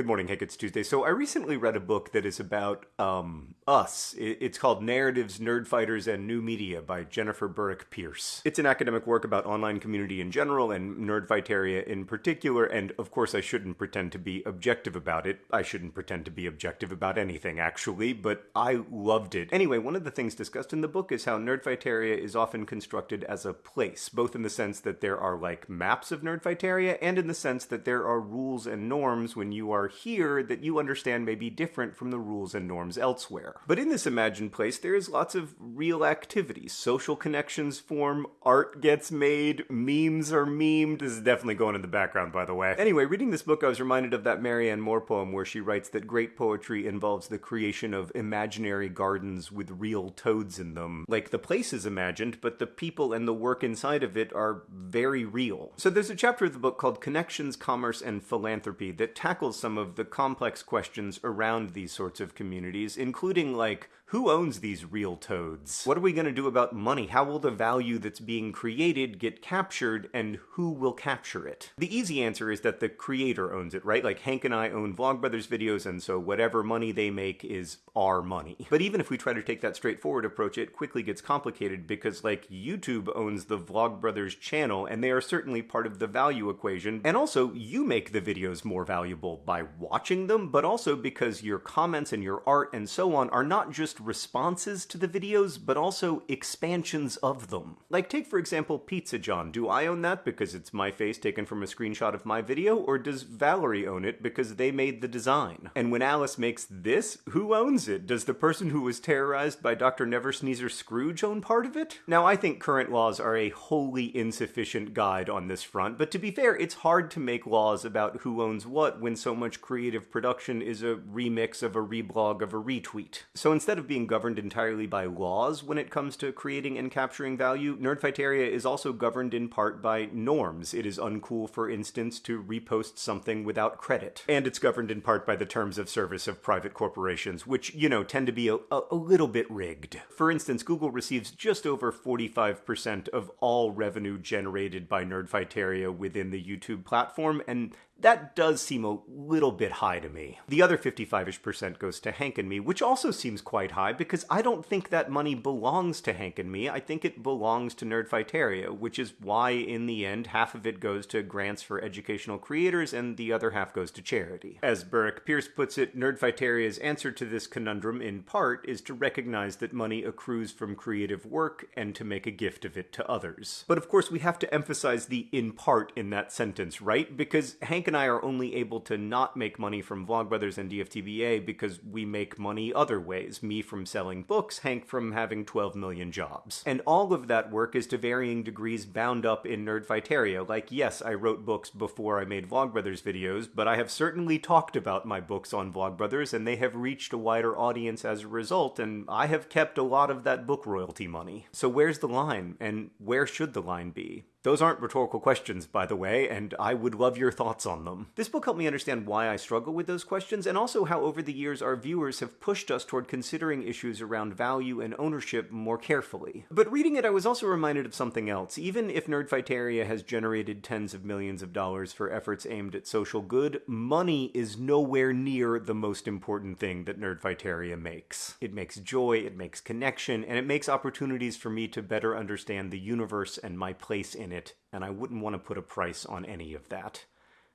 Good morning, Hank. It's Tuesday. So I recently read a book that is about um, us. It's called Narratives, Nerdfighters, and New Media by Jennifer Burek Pierce. It's an academic work about online community in general and Nerdfighteria in particular, and of course I shouldn't pretend to be objective about it. I shouldn't pretend to be objective about anything, actually, but I loved it. Anyway, one of the things discussed in the book is how Nerdfighteria is often constructed as a place, both in the sense that there are like maps of Nerdfighteria and in the sense that there are rules and norms when you are here that you understand may be different from the rules and norms elsewhere. But in this imagined place, there is lots of real activity. Social connections form, art gets made, memes are memed. This is definitely going in the background, by the way. Anyway, reading this book, I was reminded of that Marianne Moore poem where she writes that great poetry involves the creation of imaginary gardens with real toads in them. Like the place is imagined, but the people and the work inside of it are very real. So there's a chapter of the book called Connections, Commerce, and Philanthropy that tackles some of the complex questions around these sorts of communities, including like who owns these real toads? What are we going to do about money? How will the value that's being created get captured and who will capture it? The easy answer is that the creator owns it, right? Like Hank and I own Vlogbrothers videos and so whatever money they make is our money. But even if we try to take that straightforward approach, it quickly gets complicated because like YouTube owns the Vlogbrothers channel and they are certainly part of the value equation. And also you make the videos more valuable by watching them, but also because your comments and your art and so on are not just responses to the videos, but also expansions of them. Like take for example Pizza John. Do I own that because it's my face taken from a screenshot of my video, or does Valerie own it because they made the design? And when Alice makes this, who owns it? Does the person who was terrorized by Dr. Neversneezer Scrooge own part of it? Now I think current laws are a wholly insufficient guide on this front, but to be fair, it's hard to make laws about who owns what when so much creative production is a remix of a reblog of a retweet. So instead of being governed entirely by laws when it comes to creating and capturing value, Nerdfighteria is also governed in part by norms. It is uncool, for instance, to repost something without credit. And it's governed in part by the terms of service of private corporations, which, you know, tend to be a, a, a little bit rigged. For instance, Google receives just over 45% of all revenue generated by Nerdfighteria within the YouTube platform, and that does seem a little bit high to me. The other 55ish percent goes to Hank and me, which also seems quite high because I don't think that money belongs to Hank and me. I think it belongs to Nerdfighteria, which is why in the end half of it goes to grants for educational creators and the other half goes to charity. As Burek Pierce puts it, Nerdfighteria's answer to this conundrum in part is to recognize that money accrues from creative work and to make a gift of it to others. But of course we have to emphasize the in part in that sentence, right? Because Hank and I are only able to not make money from Vlogbrothers and DFTBA because we make money other ways. Me from selling books, Hank from having 12 million jobs. And all of that work is to varying degrees bound up in Nerdfighteria. Like, yes, I wrote books before I made Vlogbrothers videos, but I have certainly talked about my books on Vlogbrothers and they have reached a wider audience as a result, and I have kept a lot of that book royalty money. So where's the line, and where should the line be? Those aren't rhetorical questions, by the way, and I would love your thoughts on them. This book helped me understand why I struggle with those questions, and also how over the years our viewers have pushed us toward considering issues around value and ownership more carefully. But reading it, I was also reminded of something else. Even if Nerdfighteria has generated tens of millions of dollars for efforts aimed at social good, money is nowhere near the most important thing that Nerdfighteria makes. It makes joy, it makes connection, and it makes opportunities for me to better understand the universe and my place in it, and I wouldn't want to put a price on any of that.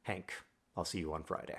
Hank, I'll see you on Friday.